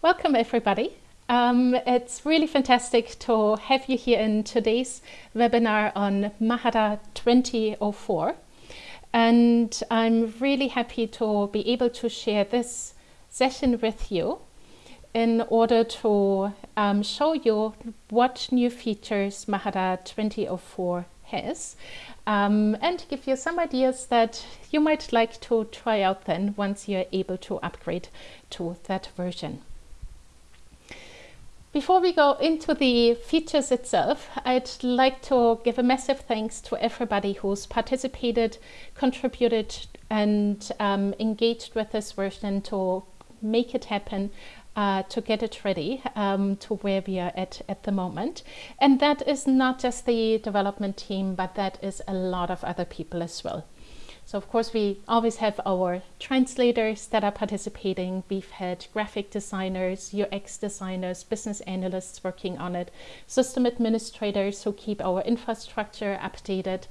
Welcome everybody. Um, it's really fantastic to have you here in today's webinar on Mahara 2004 and I'm really happy to be able to share this session with you in order to um, show you what new features Mahara 2004 has um, and give you some ideas that you might like to try out then once you're able to upgrade to that version. Before we go into the features itself, I'd like to give a massive thanks to everybody who's participated, contributed and um, engaged with this version to make it happen, uh, to get it ready um, to where we are at at the moment. And that is not just the development team, but that is a lot of other people as well. So of course we always have our translators that are participating. We've had graphic designers, UX designers, business analysts working on it, system administrators who keep our infrastructure updated,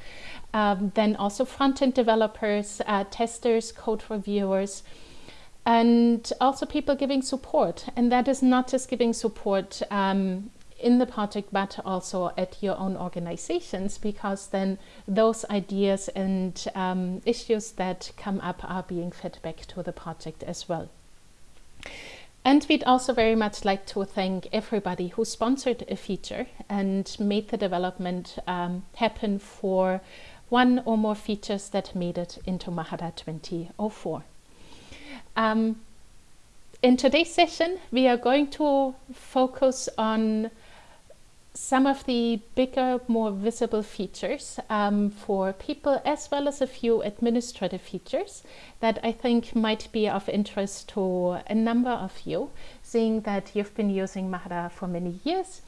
um, then also front-end developers, uh, testers, code reviewers, and also people giving support. And that is not just giving support um, in the project but also at your own organizations because then those ideas and um, issues that come up are being fed back to the project as well. And we'd also very much like to thank everybody who sponsored a feature and made the development um, happen for one or more features that made it into Mahara 2004. Um, in today's session, we are going to focus on some of the bigger, more visible features um, for people as well as a few administrative features that I think might be of interest to a number of you, seeing that you've been using Mahara for many years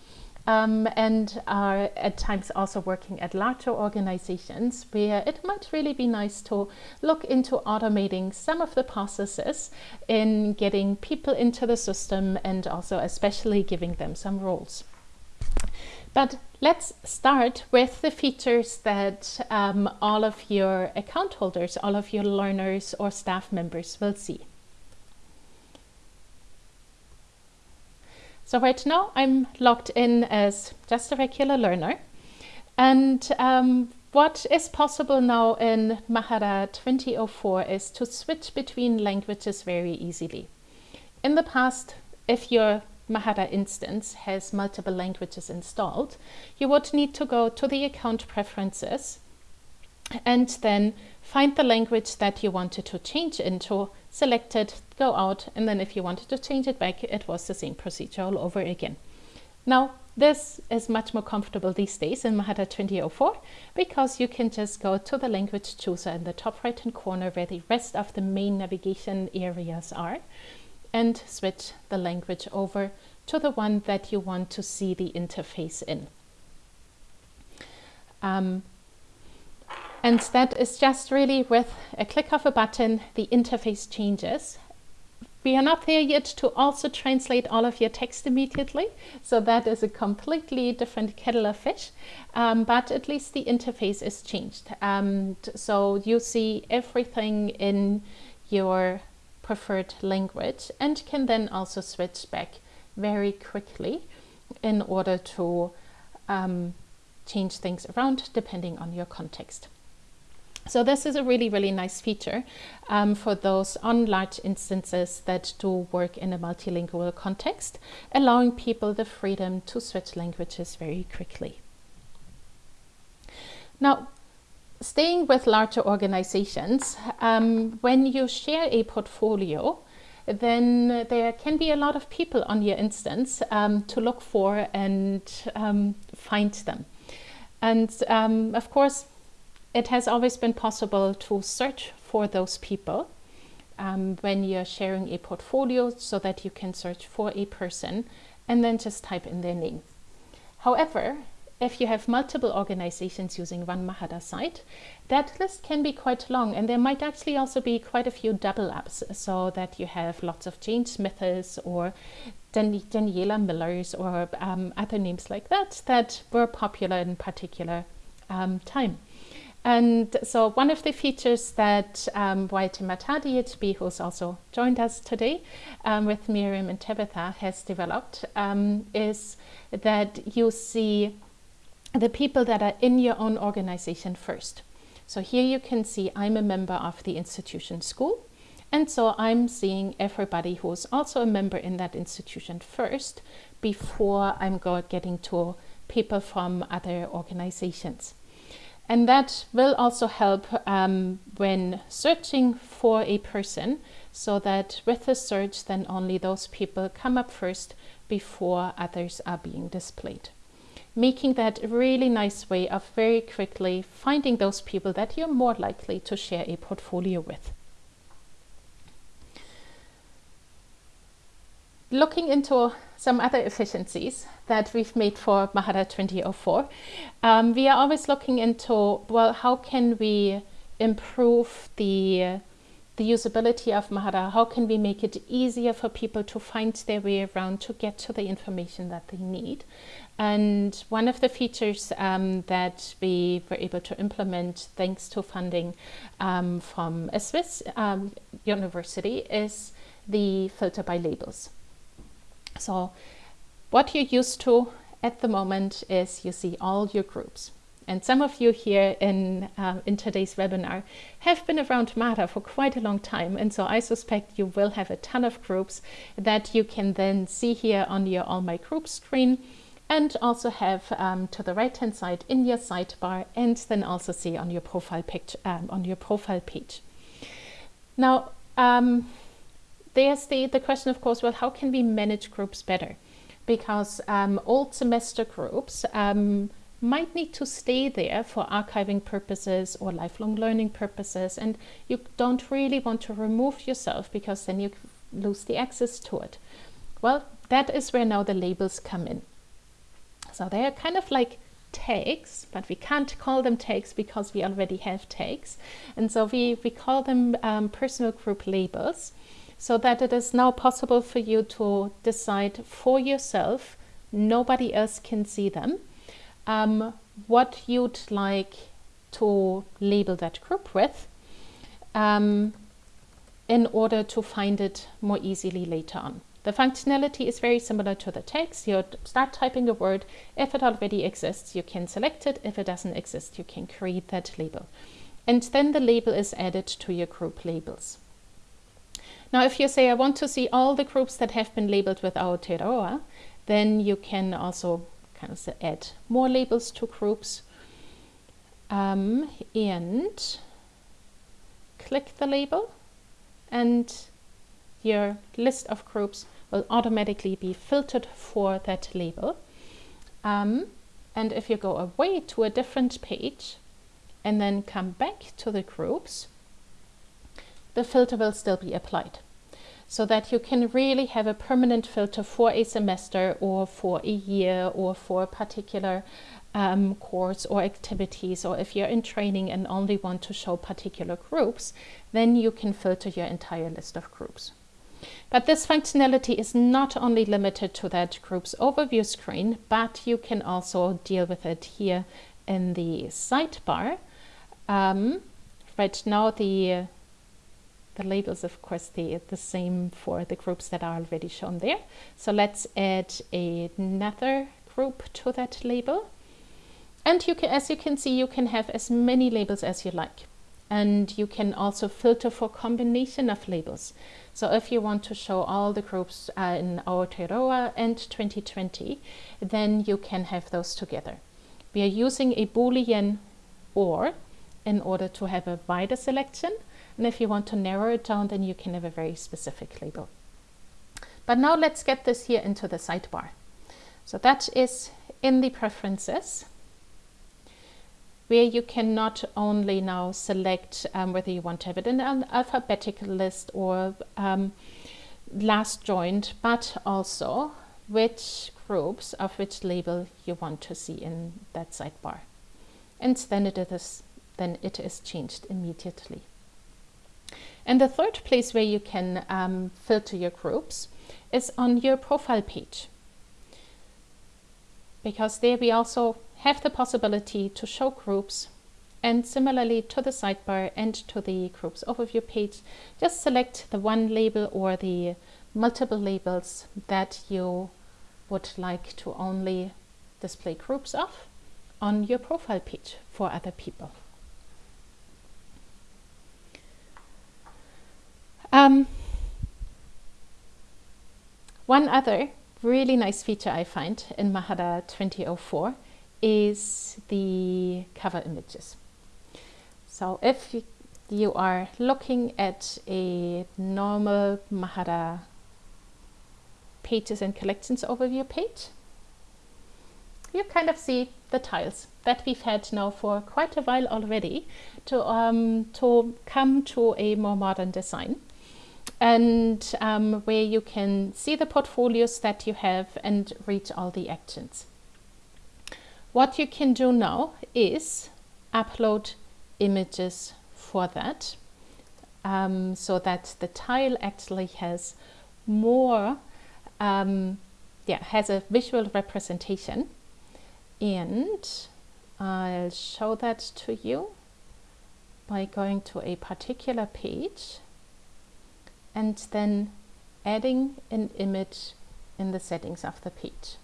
um, and are at times also working at larger organizations where it might really be nice to look into automating some of the processes in getting people into the system and also especially giving them some roles. But let's start with the features that um, all of your account holders, all of your learners or staff members will see. So right now I'm logged in as just a regular learner. And um, what is possible now in Mahara 2004 is to switch between languages very easily. In the past, if you're Mahara instance has multiple languages installed, you would need to go to the account preferences and then find the language that you wanted to change into, select it, go out, and then if you wanted to change it back, it was the same procedure all over again. Now, this is much more comfortable these days in Mahara 2004 because you can just go to the language chooser in the top right hand corner where the rest of the main navigation areas are and switch the language over to the one that you want to see the interface in. Um, and that is just really with a click of a button, the interface changes. We are not there yet to also translate all of your text immediately. So that is a completely different kettle of fish, um, but at least the interface is changed. Um, so you see everything in your preferred language and can then also switch back very quickly in order to um, change things around depending on your context. So this is a really, really nice feature um, for those on large instances that do work in a multilingual context, allowing people the freedom to switch languages very quickly. Now, staying with larger organizations, um, when you share a portfolio, then there can be a lot of people on your instance um, to look for and um, find them. And um, of course, it has always been possible to search for those people um, when you're sharing a portfolio so that you can search for a person and then just type in their name. However, if you have multiple organizations using one Mahara site, that list can be quite long and there might actually also be quite a few double ups so that you have lots of Jane Smiths or Dan Daniela Millers or um, other names like that that were popular in particular um, time. And so one of the features that um, Waitemata DHB, who's also joined us today um, with Miriam and Tabitha, has developed um, is that you see the people that are in your own organization first. So here you can see I'm a member of the institution school. And so I'm seeing everybody who's also a member in that institution first before I'm getting to people from other organizations. And that will also help um, when searching for a person so that with the search then only those people come up first before others are being displayed. Making that really nice way of very quickly finding those people that you're more likely to share a portfolio with. looking into some other efficiencies that we've made for Mahara 2004, um, we are always looking into, well, how can we improve the, the usability of Mahara? How can we make it easier for people to find their way around to get to the information that they need? And one of the features um, that we were able to implement thanks to funding um, from a Swiss um, university is the filter by labels. So what you're used to at the moment is you see all your groups. And some of you here in, uh, in today's webinar have been around Mahara for quite a long time. And so I suspect you will have a ton of groups that you can then see here on your All My Groups screen and also have um, to the right hand side in your sidebar and then also see on your profile page. Um, on your profile page. Now, um, there's the, the question, of course, well, how can we manage groups better? Because um, old semester groups um, might need to stay there for archiving purposes or lifelong learning purposes, and you don't really want to remove yourself because then you lose the access to it. Well, that is where now the labels come in. So they are kind of like tags, but we can't call them tags because we already have tags. And so we, we call them um, personal group labels so that it is now possible for you to decide for yourself, nobody else can see them, um, what you'd like to label that group with um, in order to find it more easily later on. The functionality is very similar to the text. You start typing a word. If it already exists, you can select it. If it doesn't exist, you can create that label. And then the label is added to your group labels. Now, if you say, I want to see all the groups that have been labeled with Aotearoa, then you can also kind of add more labels to groups um, and click the label and your list of groups will automatically be filtered for that label. Um, and if you go away to a different page and then come back to the groups, the filter will still be applied so that you can really have a permanent filter for a semester or for a year or for a particular um, course or activities or if you're in training and only want to show particular groups then you can filter your entire list of groups. But this functionality is not only limited to that group's overview screen but you can also deal with it here in the sidebar. Um, right now the the labels, of course, the, the same for the groups that are already shown there. So let's add another group to that label. And you can, as you can see, you can have as many labels as you like. And you can also filter for combination of labels. So if you want to show all the groups uh, in Aotearoa and 2020, then you can have those together. We are using a Boolean OR in order to have a wider selection and if you want to narrow it down, then you can have a very specific label. But now let's get this here into the sidebar. So that is in the preferences where you can not only now select um, whether you want to have it in an alphabetical list or um, last joined, but also which groups of which label you want to see in that sidebar. And then it is, then it is changed immediately. And the third place where you can um, filter your groups is on your profile page. Because there we also have the possibility to show groups And similarly to the sidebar and to the groups overview page, just select the one label or the multiple labels that you would like to only display groups of on your profile page for other people. Um, one other really nice feature I find in Mahara 2004 is the cover images. So if you are looking at a normal Mahara pages and collections overview page, you kind of see the tiles that we've had now for quite a while already to, um, to come to a more modern design and um, where you can see the portfolios that you have and read all the actions. What you can do now is upload images for that um, so that the tile actually has more, um, yeah, has a visual representation and I'll show that to you by going to a particular page and then adding an image in the settings of the page.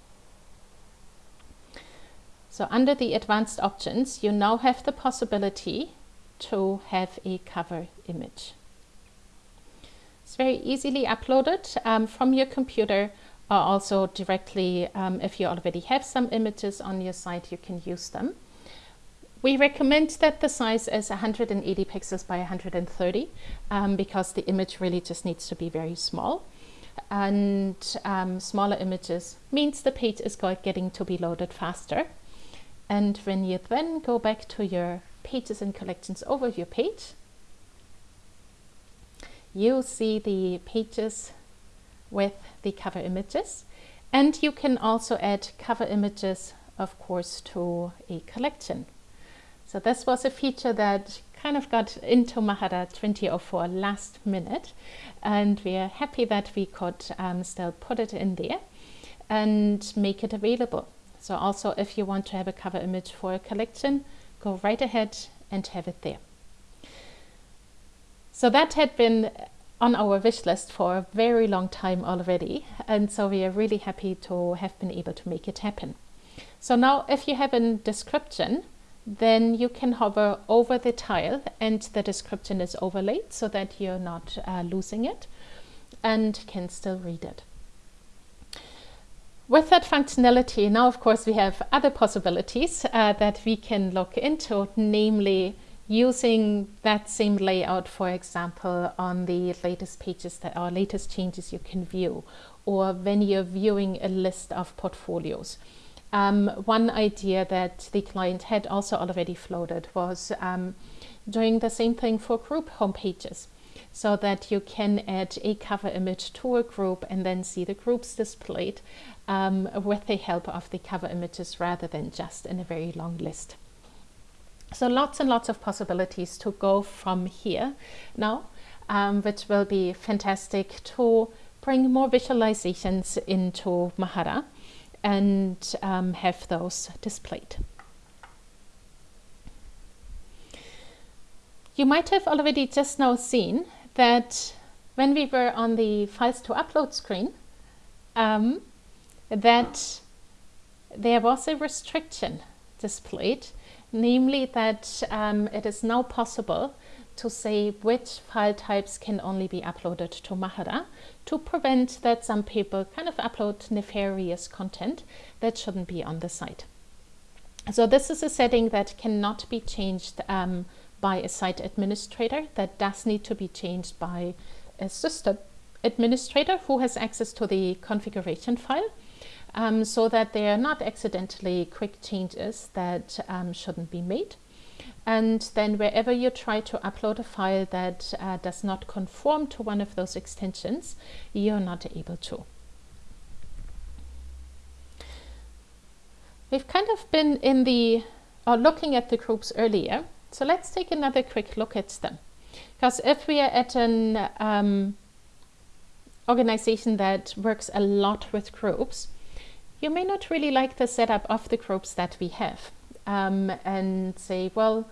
So under the advanced options, you now have the possibility to have a cover image. It's very easily uploaded um, from your computer or also directly, um, if you already have some images on your site, you can use them. We recommend that the size is 180 pixels by 130 um, because the image really just needs to be very small. And um, smaller images means the page is getting to be loaded faster. And when you then go back to your pages and collections overview page, you'll see the pages with the cover images. And you can also add cover images, of course, to a collection. So this was a feature that kind of got into Mahara 2004 last minute and we are happy that we could um, still put it in there and make it available. So also if you want to have a cover image for a collection, go right ahead and have it there. So that had been on our wish list for a very long time already and so we are really happy to have been able to make it happen. So now if you have a description then you can hover over the tile and the description is overlaid so that you're not uh, losing it and can still read it. With that functionality, now of course we have other possibilities uh, that we can look into, namely using that same layout, for example, on the latest pages that are latest changes you can view, or when you're viewing a list of portfolios. Um, one idea that the client had also already floated was um, doing the same thing for group homepages so that you can add a cover image to a group and then see the groups displayed um, with the help of the cover images rather than just in a very long list. So lots and lots of possibilities to go from here now, um, which will be fantastic to bring more visualizations into Mahara and um, have those displayed. You might have already just now seen that when we were on the files to upload screen, um, that there was a restriction displayed, namely that um, it is now possible to say which file types can only be uploaded to Mahara to prevent that some people kind of upload nefarious content that shouldn't be on the site. So this is a setting that cannot be changed um, by a site administrator. That does need to be changed by a system administrator who has access to the configuration file um, so that they are not accidentally quick changes that um, shouldn't be made. And then wherever you try to upload a file that uh, does not conform to one of those extensions, you're not able to. We've kind of been in the, or looking at the groups earlier. So let's take another quick look at them. Because if we are at an um, organization that works a lot with groups, you may not really like the setup of the groups that we have um, and say, well,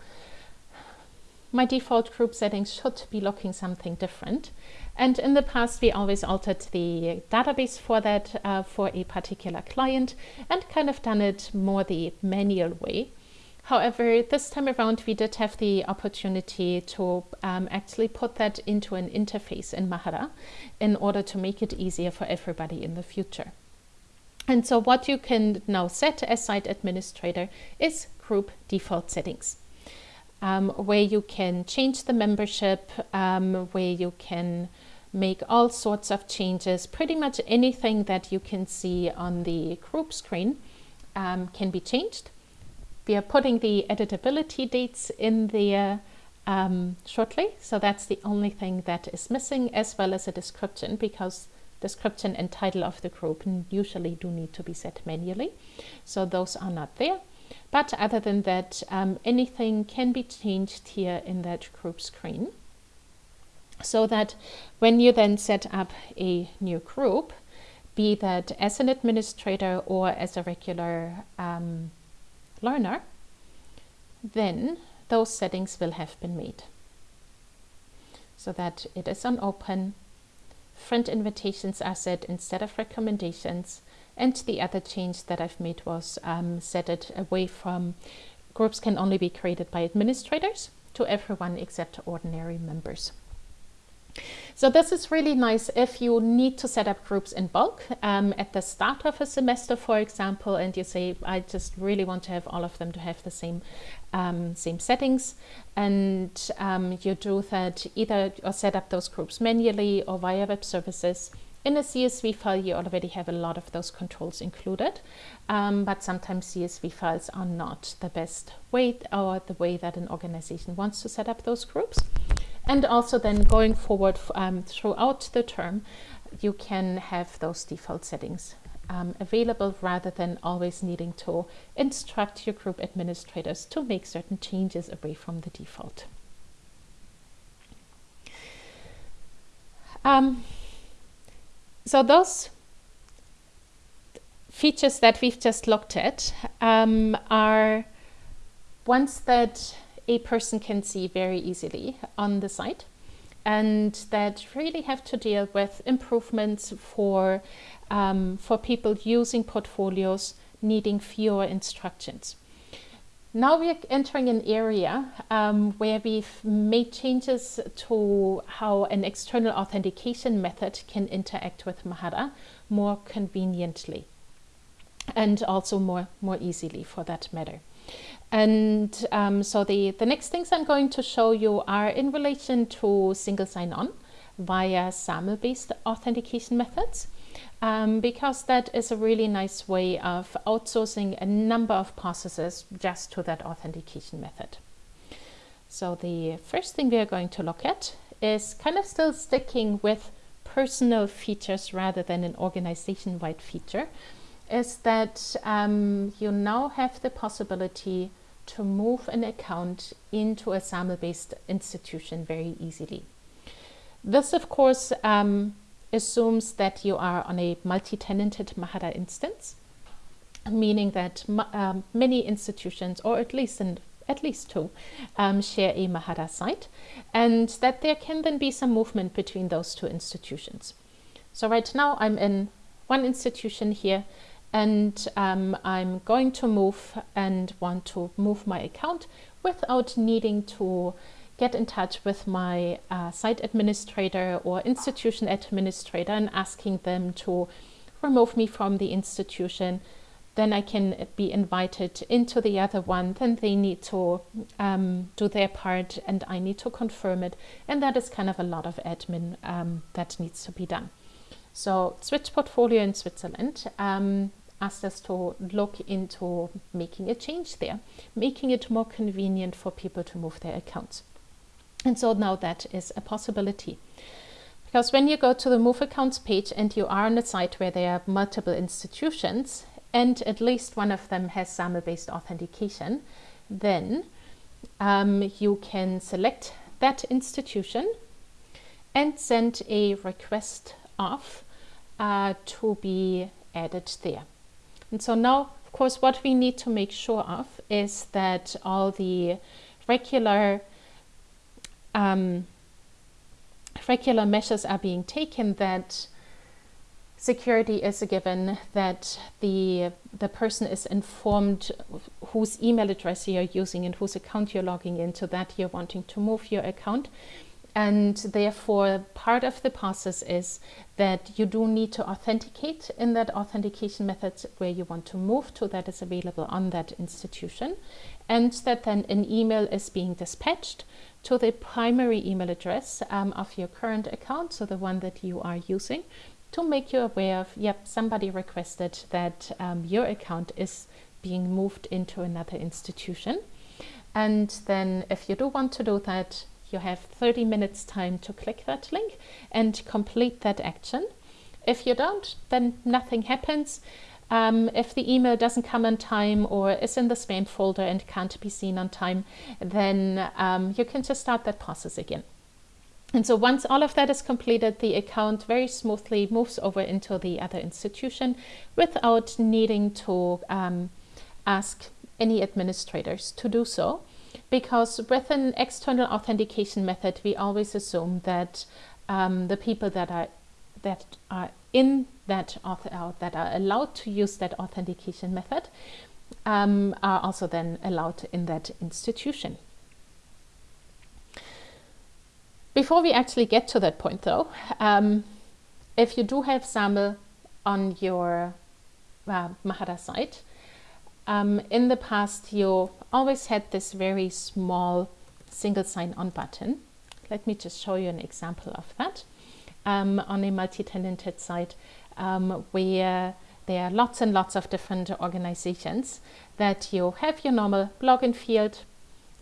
my default group settings should be looking something different. And in the past, we always altered the database for that uh, for a particular client and kind of done it more the manual way. However, this time around, we did have the opportunity to um, actually put that into an interface in Mahara in order to make it easier for everybody in the future. And so what you can now set as site administrator is group default settings um, where you can change the membership, um, where you can make all sorts of changes. Pretty much anything that you can see on the group screen um, can be changed. We are putting the editability dates in there um, shortly, so that's the only thing that is missing, as well as a description, because description and title of the group usually do need to be set manually. So those are not there. But other than that, um, anything can be changed here in that group screen. So that when you then set up a new group, be that as an administrator or as a regular um, learner, then those settings will have been made. So that it is on open, friend invitations are set instead of recommendations, and the other change that I've made was um, set it away from groups can only be created by administrators to everyone except ordinary members. So this is really nice if you need to set up groups in bulk um, at the start of a semester, for example, and you say, I just really want to have all of them to have the same um, same settings. And um, you do that either or set up those groups manually or via web services in a CSV file, you already have a lot of those controls included, um, but sometimes CSV files are not the best way or the way that an organization wants to set up those groups. And also then going forward um, throughout the term, you can have those default settings um, available rather than always needing to instruct your group administrators to make certain changes away from the default. Um, so those features that we've just looked at um, are ones that a person can see very easily on the site and that really have to deal with improvements for, um, for people using portfolios needing fewer instructions. Now we're entering an area um, where we've made changes to how an external authentication method can interact with Mahara more conveniently and also more, more easily for that matter. And um, so the, the next things I'm going to show you are in relation to single sign-on via SAML-based authentication methods um, because that is a really nice way of outsourcing a number of processes just to that authentication method. So the first thing we are going to look at is kind of still sticking with personal features rather than an organization-wide feature, is that um, you now have the possibility to move an account into a SAML-based institution very easily. This, of course, um, assumes that you are on a multi-tenanted Mahara instance, meaning that um, many institutions, or at least in, at least two, um, share a Mahara site, and that there can then be some movement between those two institutions. So right now I'm in one institution here, and um, I'm going to move and want to move my account without needing to get in touch with my uh, site administrator or institution administrator and asking them to remove me from the institution. Then I can be invited into the other one. Then they need to um, do their part and I need to confirm it. And that is kind of a lot of admin um, that needs to be done. So Switch Portfolio in Switzerland um, asked us to look into making a change there, making it more convenient for people to move their accounts. And so now that is a possibility. Because when you go to the Move Accounts page and you are on a site where there are multiple institutions and at least one of them has SAML-based authentication, then um, you can select that institution and send a request off uh, to be added there. And so now, of course, what we need to make sure of is that all the regular um, regular measures are being taken that security is a given, that the, the person is informed whose email address you're using and whose account you're logging into, that you're wanting to move your account. And therefore, part of the process is that you do need to authenticate in that authentication method where you want to move to that is available on that institution. And that then an email is being dispatched to the primary email address um, of your current account, so the one that you are using, to make you aware of, yep, somebody requested that um, your account is being moved into another institution. And then if you do want to do that, you have 30 minutes time to click that link and complete that action. If you don't, then nothing happens. Um, if the email doesn't come on time or is in the spam folder and can't be seen on time, then um, you can just start that process again. And so once all of that is completed, the account very smoothly moves over into the other institution without needing to um, ask any administrators to do so. Because with an external authentication method, we always assume that um, the people that are that are in that author, uh, that are allowed to use that authentication method um, are also then allowed in that institution. Before we actually get to that point though, um, if you do have SAML on your uh, Mahara site, um, in the past you always had this very small single sign-on button. Let me just show you an example of that um, on a multi-tenanted site um, where there are lots and lots of different organizations that you have your normal login field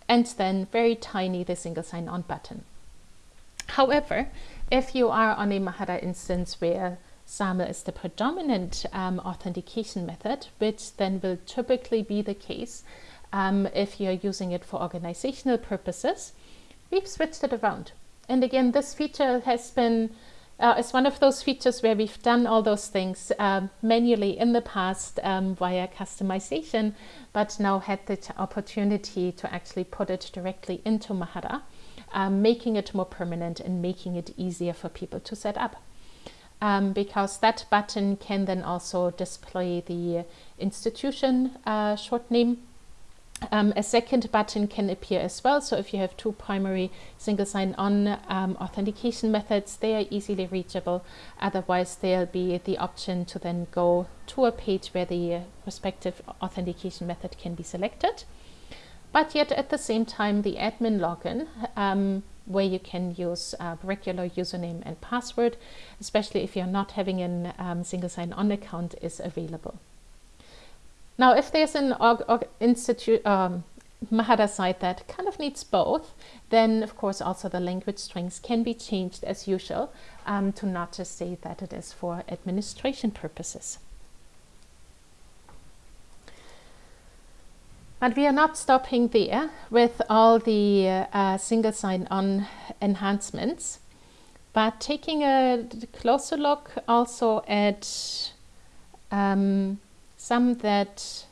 and then very tiny the single sign-on button. However, if you are on a Mahara instance where SAML is the predominant um, authentication method, which then will typically be the case um, if you're using it for organizational purposes, we've switched it around. And again, this feature has been, uh, is one of those features where we've done all those things um, manually in the past um, via customization, but now had the opportunity to actually put it directly into Mahara um, making it more permanent and making it easier for people to set up. Um, because that button can then also display the institution uh, short name. Um, a second button can appear as well. So if you have two primary single sign-on um, authentication methods, they are easily reachable. Otherwise, there'll be the option to then go to a page where the respective authentication method can be selected but yet at the same time the admin login um, where you can use a regular username and password, especially if you're not having a um, single sign-on account is available. Now, if there's an org, org institute, um, Mahara site that kind of needs both, then of course also the language strings can be changed as usual um, to not just say that it is for administration purposes. But we are not stopping there with all the uh, single sign-on enhancements, but taking a closer look also at um, some that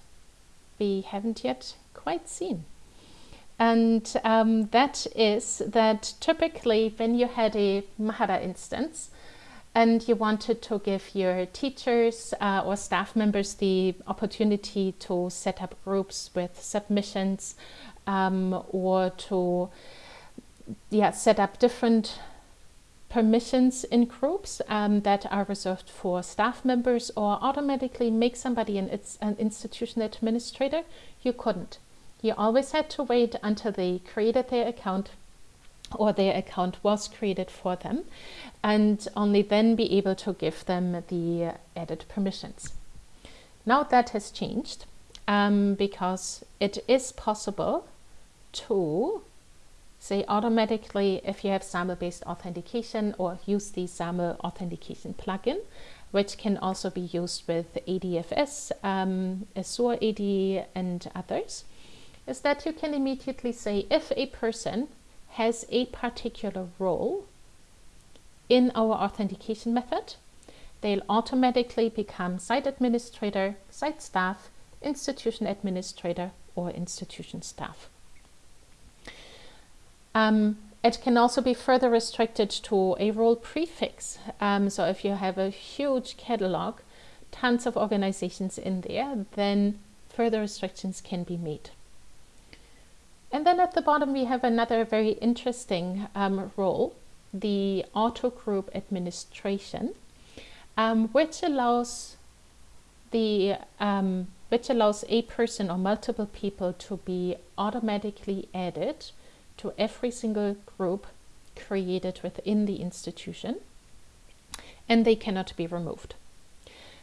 we haven't yet quite seen. And um, that is that typically when you had a Mahara instance, and you wanted to give your teachers uh, or staff members the opportunity to set up groups with submissions um, or to yeah, set up different permissions in groups um, that are reserved for staff members or automatically make somebody an, an institution administrator, you couldn't. You always had to wait until they created their account or their account was created for them and only then be able to give them the added permissions. Now that has changed um, because it is possible to say automatically if you have SAML based authentication or use the SAML authentication plugin which can also be used with ADFS, um, Azure AD and others, is that you can immediately say if a person has a particular role in our authentication method, they'll automatically become site administrator, site staff, institution administrator, or institution staff. Um, it can also be further restricted to a role prefix. Um, so if you have a huge catalog, tons of organizations in there, then further restrictions can be made. And then at the bottom, we have another very interesting um, role, the auto group administration, um, which allows the um, which allows a person or multiple people to be automatically added to every single group created within the institution and they cannot be removed.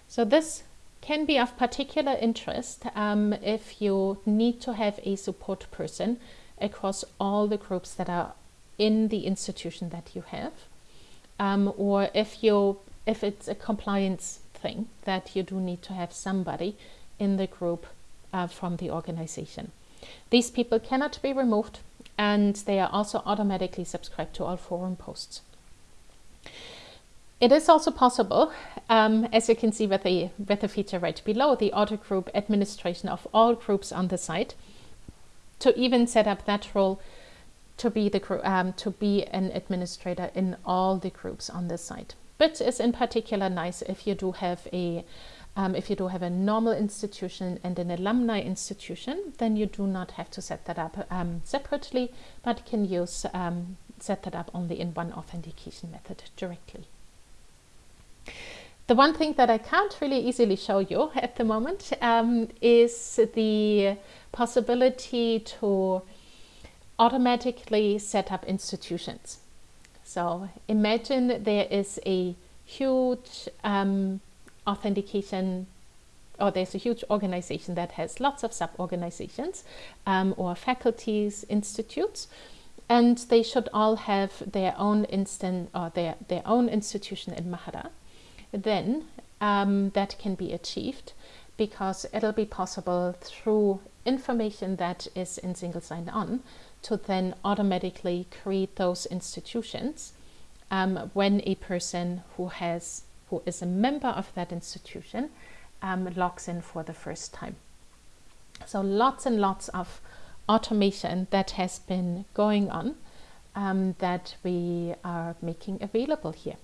So this can be of particular interest um, if you need to have a support person across all the groups that are in the institution that you have um, or if you if it's a compliance thing that you do need to have somebody in the group uh, from the organization. These people cannot be removed and they are also automatically subscribed to all forum posts. It is also possible, um, as you can see with the, with the feature right below, the auto group administration of all groups on the site, to even set up that role to be the um, to be an administrator in all the groups on the site. But is in particular nice if you do have a um, if you do have a normal institution and an alumni institution, then you do not have to set that up um, separately, but can use um, set that up only in one authentication method directly. The one thing that I can't really easily show you at the moment um, is the possibility to automatically set up institutions. So imagine there is a huge um, authentication or there's a huge organization that has lots of sub-organizations um, or faculties, institutes, and they should all have their own instant or their, their own institution in Mahara. Then um, that can be achieved because it'll be possible through information that is in single sign-on to then automatically create those institutions um, when a person who has who is a member of that institution um, logs in for the first time. So lots and lots of automation that has been going on um, that we are making available here.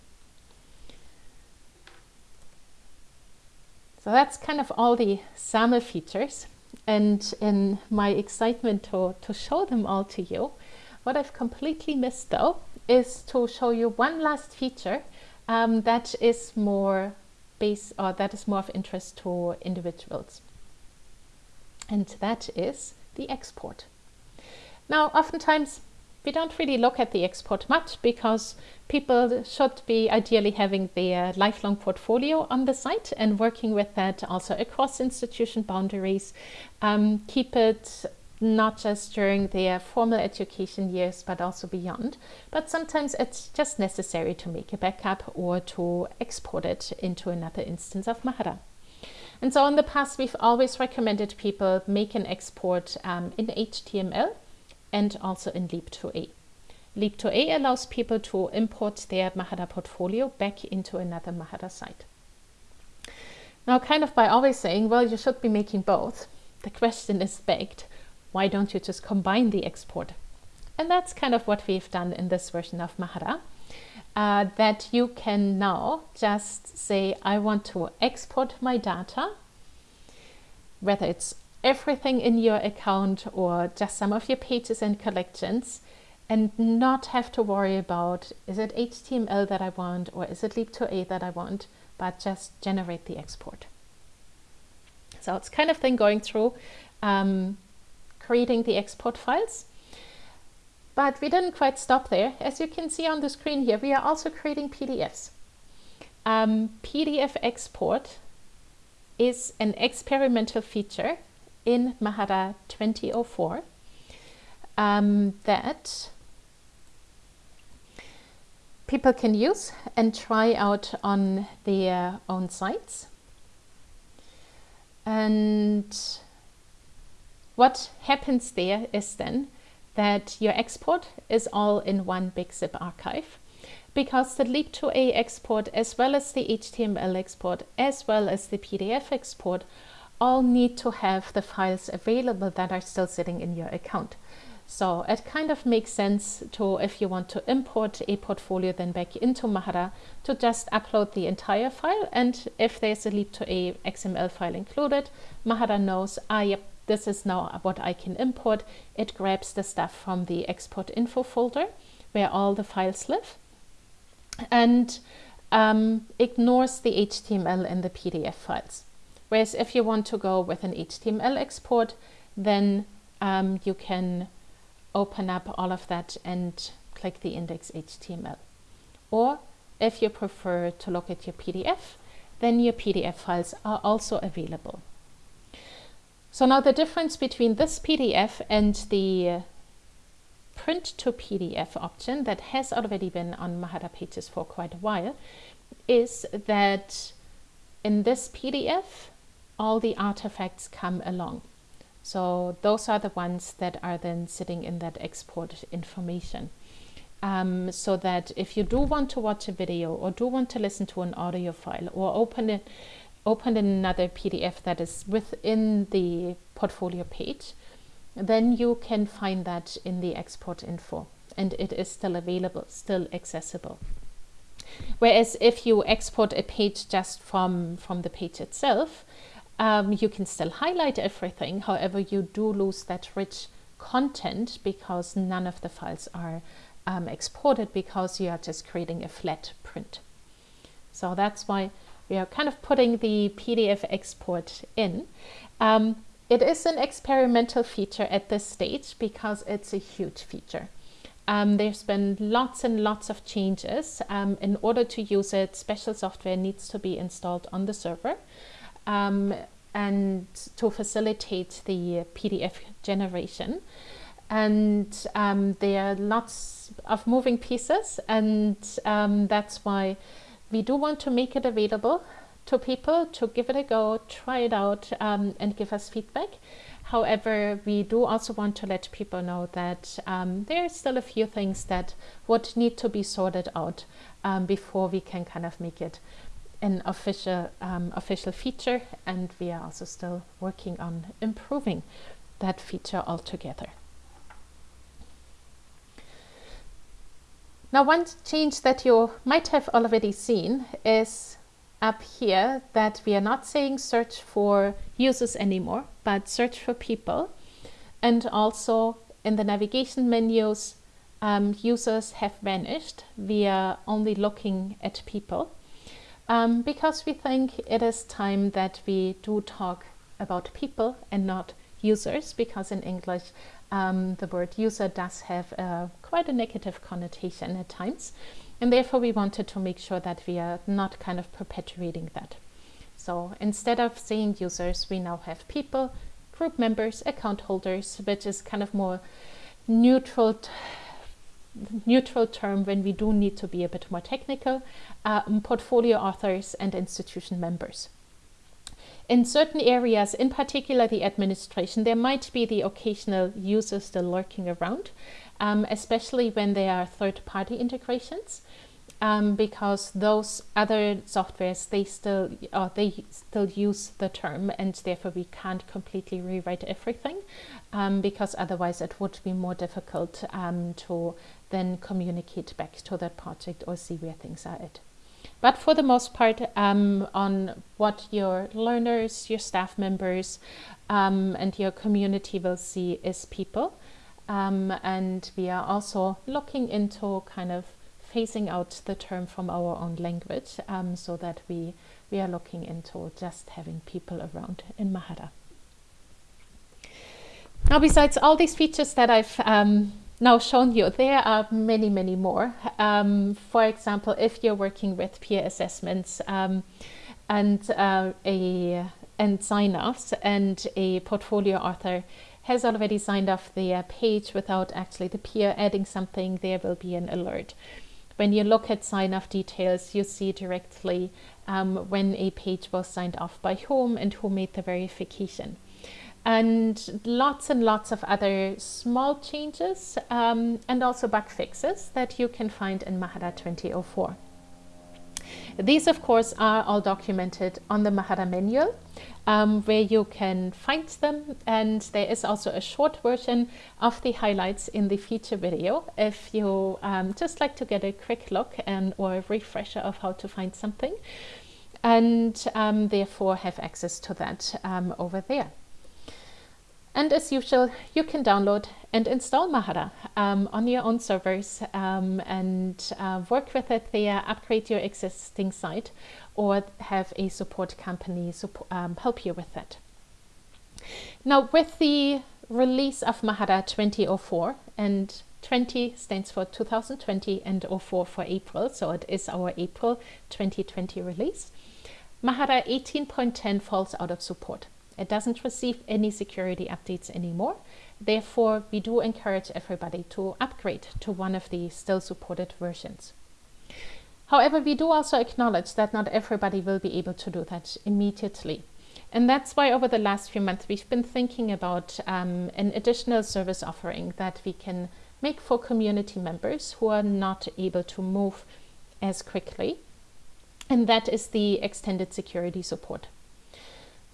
So that's kind of all the SAML features. And in my excitement to, to show them all to you, what I've completely missed though is to show you one last feature um, that is more base or that is more of interest to individuals. And that is the export. Now, oftentimes we don't really look at the export much because people should be ideally having their lifelong portfolio on the site and working with that also across institution boundaries. Um, keep it not just during their formal education years, but also beyond. But sometimes it's just necessary to make a backup or to export it into another instance of Mahara. And so in the past, we've always recommended people make an export um, in HTML and also in Leap2A. Leap2A allows people to import their Mahara portfolio back into another Mahara site. Now, kind of by always saying, well, you should be making both, the question is begged, why don't you just combine the export? And that's kind of what we've done in this version of Mahara. Uh, that you can now just say, I want to export my data, whether it's everything in your account or just some of your pages and collections, and not have to worry about, is it HTML that I want or is it Leap2A that I want, but just generate the export. So it's kind of thing going through um, creating the export files. But we didn't quite stop there. As you can see on the screen here, we are also creating PDFs. Um, PDF export is an experimental feature in Mahara 2004 um, that people can use and try out on their own sites. And what happens there is then that your export is all in one big zip archive because the Leap2A export as well as the HTML export as well as the PDF export all need to have the files available that are still sitting in your account. So it kind of makes sense to, if you want to import a portfolio then back into Mahara, to just upload the entire file. And if there's a Leap2A XML file included, Mahara knows, ah, yep, this is now what I can import. It grabs the stuff from the export info folder where all the files live and um, ignores the HTML and the PDF files. Whereas if you want to go with an HTML export, then um, you can open up all of that and click the index HTML. Or if you prefer to look at your PDF, then your PDF files are also available. So now the difference between this PDF and the print to PDF option that has already been on Mahara pages for quite a while is that in this PDF, all the artifacts come along. So those are the ones that are then sitting in that export information. Um, so that if you do want to watch a video or do want to listen to an audio file or open it, open another PDF that is within the portfolio page, then you can find that in the export info and it is still available, still accessible. Whereas if you export a page just from, from the page itself, um, you can still highlight everything. However, you do lose that rich content because none of the files are um, exported because you are just creating a flat print. So that's why we are kind of putting the PDF export in. Um, it is an experimental feature at this stage because it's a huge feature. Um, there's been lots and lots of changes. Um, in order to use it, special software needs to be installed on the server. Um, and to facilitate the PDF generation. And um, there are lots of moving pieces and um, that's why we do want to make it available to people to give it a go, try it out um, and give us feedback. However, we do also want to let people know that um, there are still a few things that would need to be sorted out um, before we can kind of make it an official um, official feature and we are also still working on improving that feature altogether. Now one change that you might have already seen is up here that we are not saying search for users anymore but search for people. And also in the navigation menus um, users have vanished. We are only looking at people um, because we think it is time that we do talk about people and not users because in English um, the word user does have uh, quite a negative connotation at times and therefore we wanted to make sure that we are not kind of perpetuating that. So instead of saying users we now have people, group members, account holders which is kind of more neutral neutral term when we do need to be a bit more technical, um, portfolio authors and institution members. In certain areas, in particular the administration, there might be the occasional user still lurking around, um, especially when there are third-party integrations. Um, because those other softwares they still they still use the term and therefore we can't completely rewrite everything um, because otherwise it would be more difficult um, to then communicate back to that project or see where things are at. But for the most part, um, on what your learners, your staff members, um, and your community will see is people. Um, and we are also looking into kind of phasing out the term from our own language um, so that we, we are looking into just having people around in Mahara. Now, besides all these features that I've um, now shown you, there are many, many more. Um, for example, if you're working with peer assessments um, and uh, a and sign-offs and a portfolio author has already signed off their page without actually the peer adding something, there will be an alert. When you look at sign-off details, you see directly um, when a page was signed off by whom and who made the verification and lots and lots of other small changes um, and also bug fixes that you can find in Mahara 2004. These, of course, are all documented on the Mahara manual, um, where you can find them. And there is also a short version of the highlights in the feature video if you um, just like to get a quick look and or a refresher of how to find something and um, therefore have access to that um, over there. And as usual, you can download and install Mahara um, on your own servers um, and uh, work with it there, upgrade your existing site, or have a support company support, um, help you with that. Now, with the release of Mahara 2004, and 20 stands for 2020 and 04 for April, so it is our April 2020 release, Mahara 18.10 falls out of support. It doesn't receive any security updates anymore. Therefore, we do encourage everybody to upgrade to one of the still supported versions. However, we do also acknowledge that not everybody will be able to do that immediately. And that's why over the last few months, we've been thinking about um, an additional service offering that we can make for community members who are not able to move as quickly. And that is the extended security support.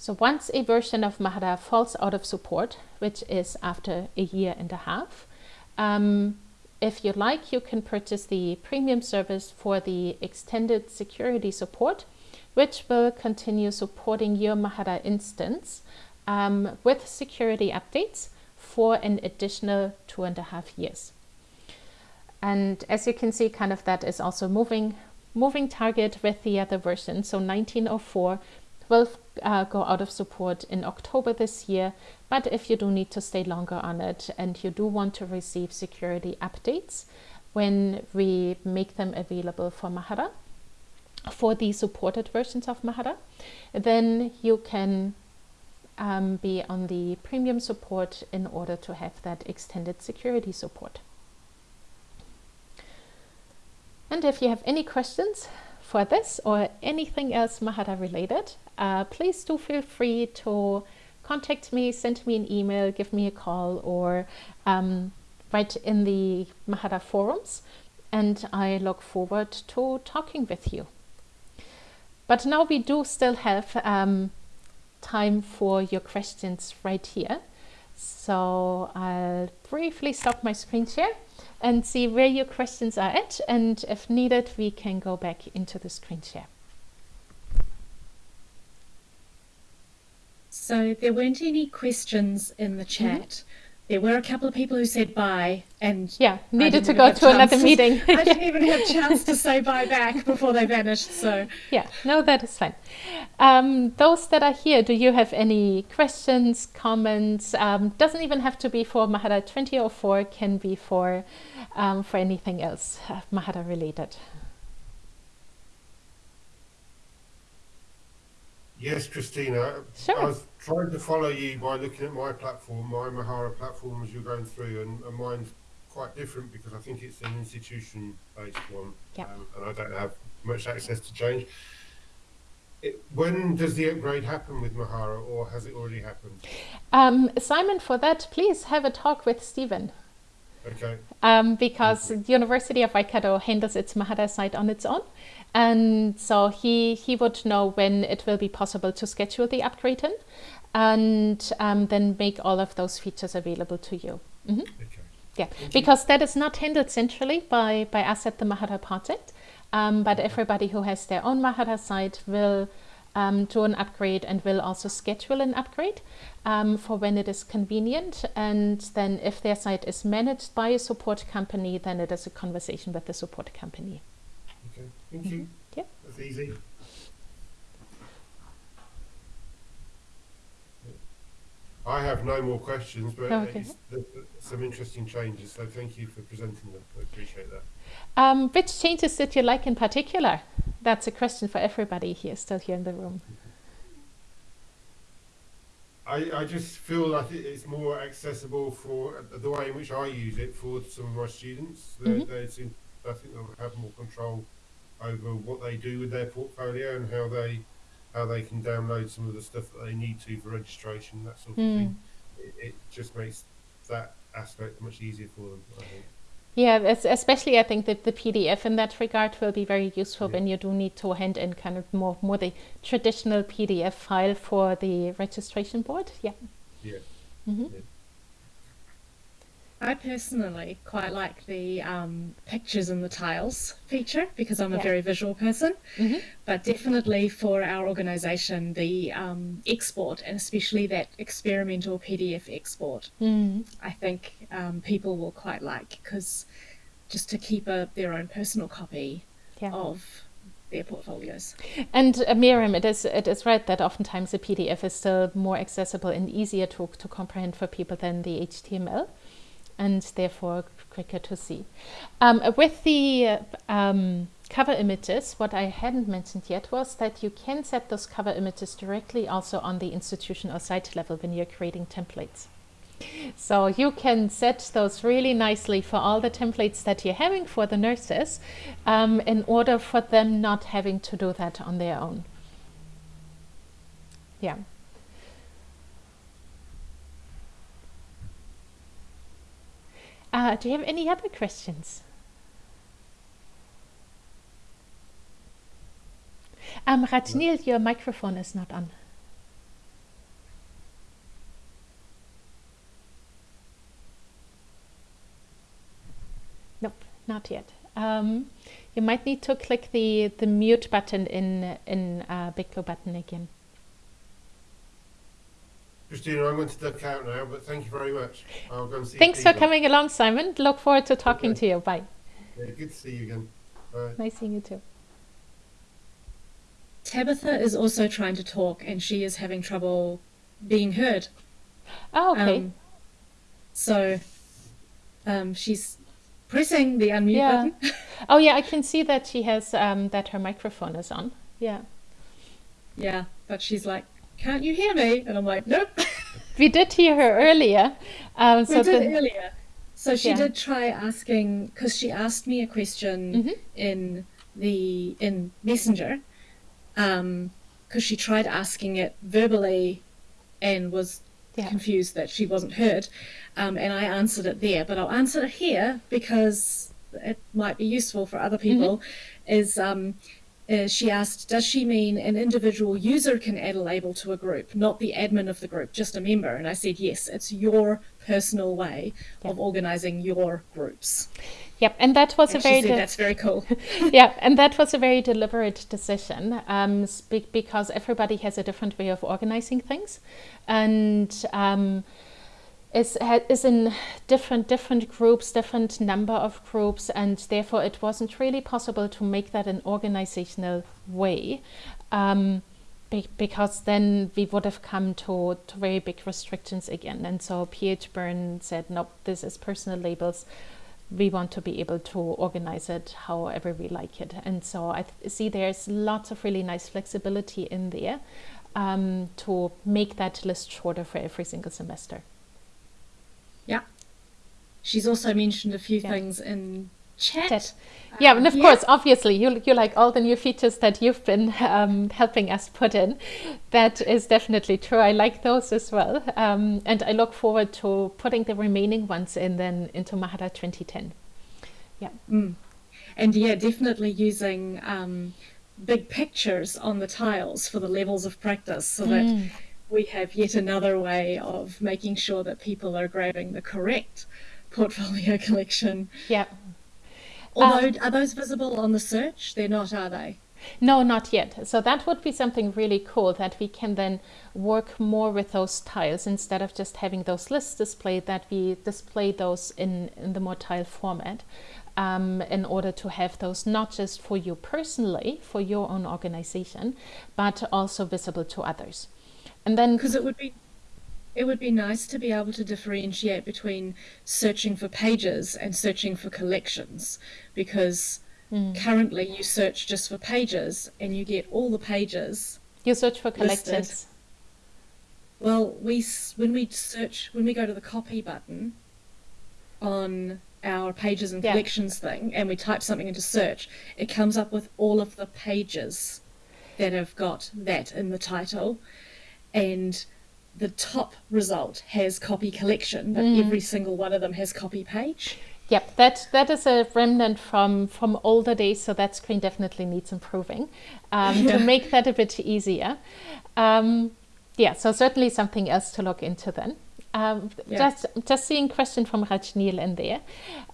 So once a version of Mahara falls out of support, which is after a year and a half, um, if you like, you can purchase the premium service for the extended security support, which will continue supporting your Mahara instance um, with security updates for an additional two and a half years. And as you can see, kind of that is also moving, moving target with the other version. So 1904 will uh, go out of support in October this year. But if you do need to stay longer on it and you do want to receive security updates when we make them available for Mahara, for the supported versions of Mahara, then you can um, be on the premium support in order to have that extended security support. And if you have any questions for this or anything else Mahara related, uh, please do feel free to contact me, send me an email, give me a call, or um, write in the Mahara forums. And I look forward to talking with you. But now we do still have um, time for your questions right here. So I'll briefly stop my screen share and see where your questions are at. And if needed, we can go back into the screen share. So there weren't any questions in the mm-hmm. chat. Mm -hmm. There were a couple of people who said bye and yeah, needed to go to another meeting. I didn't even have a chance to say bye back before they vanished. So yeah, no, that is fine. Um, those that are here, do you have any questions, comments? Um, doesn't even have to be for Mahara 2004, can be for um, for anything else uh, Mahara related. Yes, Christina. Sure. I was trying to follow you by looking at my platform, my Mahara platform, as you're going through, and, and mine's quite different because I think it's an institution-based one, yep. um, and I don't have much access to change. It, when does the upgrade happen with Mahara, or has it already happened? Um, Simon, for that, please have a talk with Stephen. Okay. Um, because the University of Waikato handles its Mahara site on its own. And so he, he would know when it will be possible to schedule the upgrade in and um, then make all of those features available to you. Mm -hmm. okay. Yeah, Thank because you. that is not handled centrally by, by us at the Mahara project, um, but everybody who has their own Mahara site will um, do an upgrade and will also schedule an upgrade um, for when it is convenient. And then if their site is managed by a support company, then it is a conversation with the support company. Thank you. Mm -hmm. That's easy. I have no more questions, but okay. some interesting changes, so thank you for presenting them. I appreciate that. Um, which changes did you like in particular? That's a question for everybody here, still here in the room. I, I just feel like it's more accessible for the way in which I use it for some of my students. They, mm -hmm. they seem, I think they'll have more control over what they do with their portfolio and how they how they can download some of the stuff that they need to for registration, that sort of mm. thing. It, it, just makes that aspect much easier for them. I think. Yeah, especially I think that the PDF in that regard will be very useful yeah. when you do need to hand in kind of more more the traditional PDF file for the registration board. Yeah. Yeah. Mm-hmm. yeah. I personally quite like the um, pictures and the tiles feature because I'm a yeah. very visual person. Mm-hmm. But definitely for our organisation, the um, export and especially that experimental PDF export, mm-hmm. I think um, people will quite like because just to keep a, their own personal copy yeah. of their portfolios. And uh, Miriam, it is it is right that oftentimes the PDF is still more accessible and easier to to comprehend for people than the HTML and therefore quicker to see. Um, with the um, cover images, what I hadn't mentioned yet was that you can set those cover images directly also on the institution or site level when you're creating templates. So you can set those really nicely for all the templates that you're having for the nurses um, in order for them not having to do that on their own. Yeah. Uh, do you have any other questions? Um, Rajneel, your microphone is not on. Nope, not yet. Um, you might need to click the, the mute button in, in uh, Big button again. Christina, I'm going to duck out now, but thank you very much. I'll go and see Thanks for coming along, Simon. Look forward to talking okay. to you. Bye. Yeah, good to see you again. Bye. Nice seeing you too. Tabitha is also trying to talk and she is having trouble being heard. Oh, okay. Um, so um, she's pressing the unmute yeah. button. oh, yeah, I can see that she has um, that her microphone is on. Yeah. Yeah, but she's like can't you hear me? And I'm like, nope. we did hear her earlier. Um, so we did the... earlier. So she yeah. did try asking because she asked me a question mm-hmm. in the in Messenger, because um, she tried asking it verbally, and was yeah. confused that she wasn't heard, um, and I answered it there. But I'll answer it here because it might be useful for other people. Mm-hmm. Is um, uh, she asked, does she mean an individual user can add a label to a group, not the admin of the group, just a member? And I said, yes, it's your personal way yep. of organizing your groups. Yep, and that was and a very de- that's very cool. yeah, and that was a very deliberate decision um, because everybody has a different way of organizing things, and um, is is in different different groups, different number of groups, and therefore it wasn't really possible to make that an organizational way. Um, be, because then we would have come to, to very big restrictions again. And so PH Byrne said, nope, this is personal labels. We want to be able to organize it however we like it. And so I see there's lots of really nice flexibility in there um, to make that list shorter for every single semester. She's also mentioned a few yeah. things in chat. Yeah, and of yeah. course, obviously, you you like all the new features that you've been um, helping us put in. That is definitely true. I like those as well, um, and I look forward to putting the remaining ones in then into Mahara 2010. Yeah. Mm. And yeah, definitely using um, big pictures on the tiles for the levels of practice, so mm. that we have yet another way of making sure that people are grabbing the correct portfolio collection. Yeah. Although, um, are those visible on the search? They're not, are they? No, not yet. So that would be something really cool that we can then work more with those tiles instead of just having those lists displayed, that we display those in, in the more tile format um, in order to have those not just for you personally, for your own organization, but also visible to others. And then because it would be it would be nice to be able to differentiate between searching for pages and searching for collections because mm. currently you search just for pages and you get all the pages you search for collections well we when we search when we go to the copy button on our pages and collections yeah. thing and we type something into search it comes up with all of the pages that have got that in the title and the top result has copy collection, but mm. every single one of them has copy page. Yep, that that is a remnant from from older days, so that screen definitely needs improving um, yeah. to make that a bit easier. Um, yeah, so certainly something else to look into then. Um, yeah. Just just seeing question from Rajneel in there.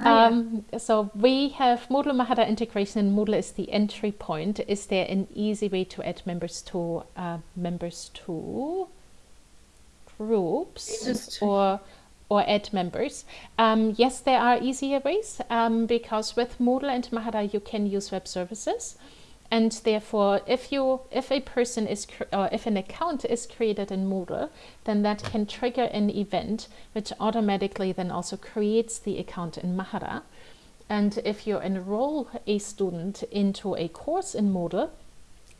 Oh, um, yeah. So we have Moodle Mahara integration and Moodle is the entry point. Is there an easy way to add members to uh, members to groups or or add members. Um, yes, there are easier ways um, because with Moodle and Mahara you can use web services. And therefore, if you if a person is or if an account is created in Moodle, then that can trigger an event which automatically then also creates the account in Mahara. And if you enroll a student into a course in Moodle,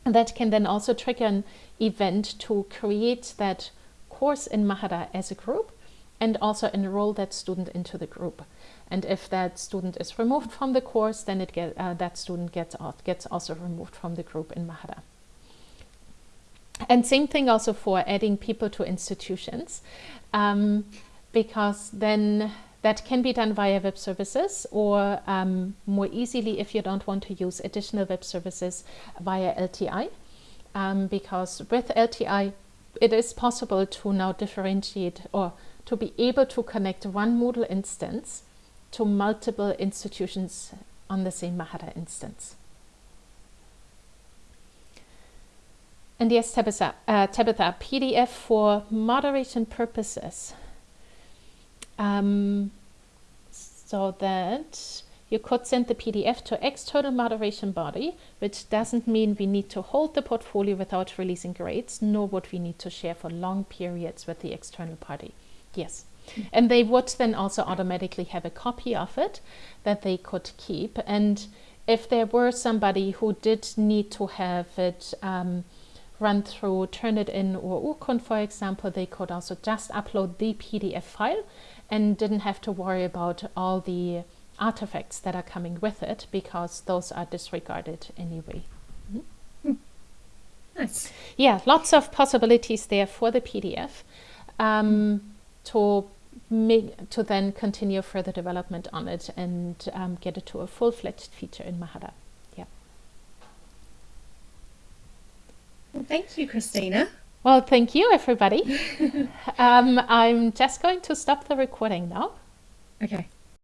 that can then also trigger an event to create that course in Mahara as a group and also enroll that student into the group. And if that student is removed from the course, then it get, uh, that student gets, gets also removed from the group in Mahara. And same thing also for adding people to institutions, um, because then that can be done via web services or um, more easily if you don't want to use additional web services via LTI. Um, because with LTI, it is possible to now differentiate or to be able to connect one Moodle instance to multiple institutions on the same Mahara instance. And yes, Tabitha, uh, Tabitha PDF for moderation purposes. Um, so that you could send the PDF to external moderation body, which doesn't mean we need to hold the portfolio without releasing grades, nor would we need to share for long periods with the external party. Yes. And they would then also automatically have a copy of it that they could keep. And if there were somebody who did need to have it um, run through Turnitin or Urkund, for example, they could also just upload the PDF file and didn't have to worry about all the artifacts that are coming with it because those are disregarded anyway. Mm -hmm. Nice. Yeah, lots of possibilities there for the PDF. Um, to make, to then continue further development on it and um, get it to a full-fledged feature in Mahara. Yeah. Well, thank you, Christina. Well, thank you, everybody. um, I'm just going to stop the recording now. Okay.